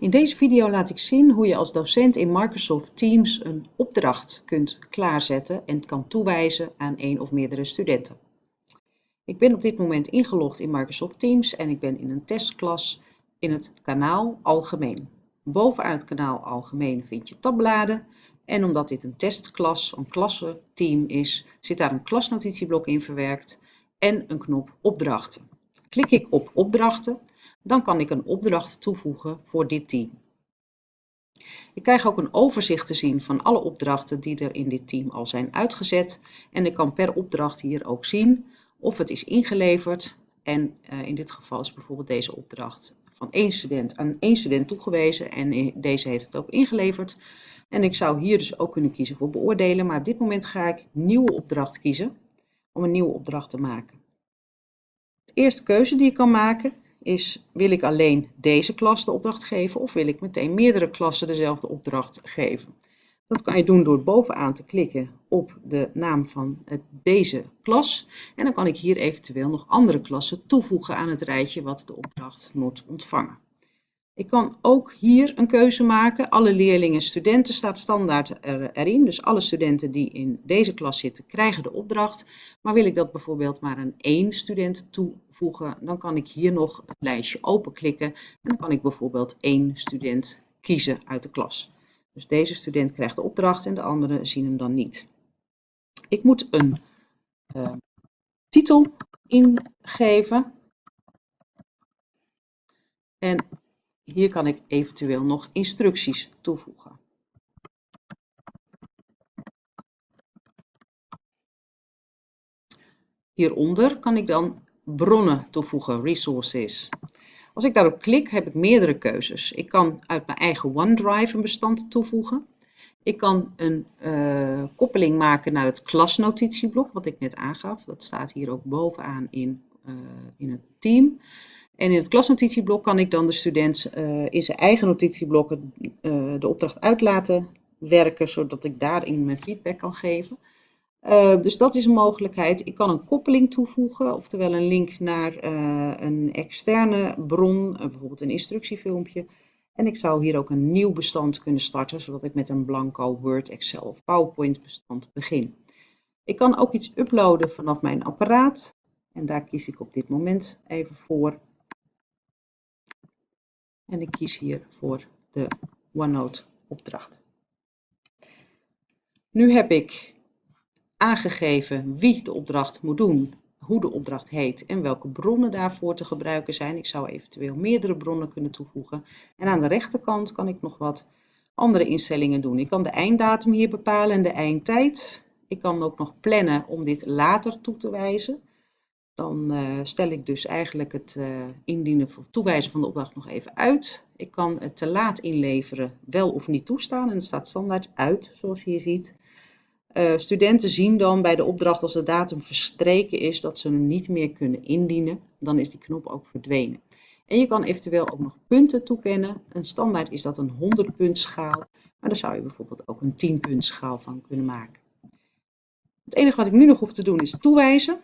In deze video laat ik zien hoe je als docent in Microsoft Teams een opdracht kunt klaarzetten en kan toewijzen aan één of meerdere studenten. Ik ben op dit moment ingelogd in Microsoft Teams en ik ben in een testklas in het kanaal Algemeen. Bovenaan het kanaal Algemeen vind je tabbladen en omdat dit een testklas, een klassenteam is, zit daar een klasnotitieblok in verwerkt en een knop opdrachten. Klik ik op opdrachten, dan kan ik een opdracht toevoegen voor dit team. Ik krijg ook een overzicht te zien van alle opdrachten die er in dit team al zijn uitgezet. En ik kan per opdracht hier ook zien of het is ingeleverd. En uh, in dit geval is bijvoorbeeld deze opdracht van één student aan één student toegewezen. En deze heeft het ook ingeleverd. En ik zou hier dus ook kunnen kiezen voor beoordelen. Maar op dit moment ga ik nieuwe opdracht kiezen om een nieuwe opdracht te maken. De eerste keuze die ik kan maken is, wil ik alleen deze klas de opdracht geven of wil ik meteen meerdere klassen dezelfde opdracht geven? Dat kan je doen door bovenaan te klikken op de naam van deze klas. En dan kan ik hier eventueel nog andere klassen toevoegen aan het rijtje wat de opdracht moet ontvangen. Ik kan ook hier een keuze maken. Alle leerlingen en studenten staat standaard erin. Dus alle studenten die in deze klas zitten krijgen de opdracht. Maar wil ik dat bijvoorbeeld maar aan één student toevoegen, dan kan ik hier nog het lijstje openklikken. En dan kan ik bijvoorbeeld één student kiezen uit de klas. Dus deze student krijgt de opdracht en de anderen zien hem dan niet. Ik moet een uh, titel ingeven. En hier kan ik eventueel nog instructies toevoegen. Hieronder kan ik dan bronnen toevoegen, resources. Als ik daarop klik heb ik meerdere keuzes. Ik kan uit mijn eigen OneDrive een bestand toevoegen. Ik kan een uh, koppeling maken naar het klasnotitieblok, wat ik net aangaf. Dat staat hier ook bovenaan in, in het team. En in het klasnotitieblok kan ik dan de student uh, in zijn eigen notitieblokken uh, de opdracht uit laten werken, zodat ik daarin mijn feedback kan geven. Dus dat is een mogelijkheid. Ik kan een koppeling toevoegen, oftewel een link naar een externe bron, bijvoorbeeld een instructiefilmpje. En ik zou hier ook een nieuw bestand kunnen starten, zodat ik met een blanco Word, Excel of PowerPoint bestand begin. Ik kan ook iets uploaden vanaf mijn apparaat. En daar kies ik op dit moment even voor. En ik kies hier voor de OneNote opdracht. Nu heb ik aangegeven wie de opdracht moet doen, hoe de opdracht heet en welke bronnen daarvoor te gebruiken zijn. Ik zou eventueel meerdere bronnen kunnen toevoegen. En aan de rechterkant kan ik nog wat andere instellingen doen. Ik kan de einddatum hier bepalen en de eindtijd. Ik kan ook nog plannen om dit later toe te wijzen. Dan uh, stel ik dus eigenlijk het uh, indienen of toewijzen van de opdracht nog even uit. Ik kan het te laat inleveren wel of niet toestaan en het staat standaard uit zoals je hier ziet. Uh, studenten zien dan bij de opdracht als de datum verstreken is dat ze hem niet meer kunnen indienen. Dan is die knop ook verdwenen. En je kan eventueel ook nog punten toekennen. Een standaard is dat een 100 punt schaal, maar daar zou je bijvoorbeeld ook een 10 punt schaal van kunnen maken. Het enige wat ik nu nog hoef te doen is toewijzen.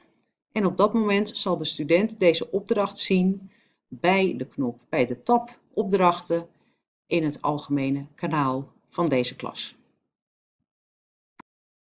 En op dat moment zal de student deze opdracht zien bij de knop, bij de tab opdrachten in het algemene kanaal van deze klas.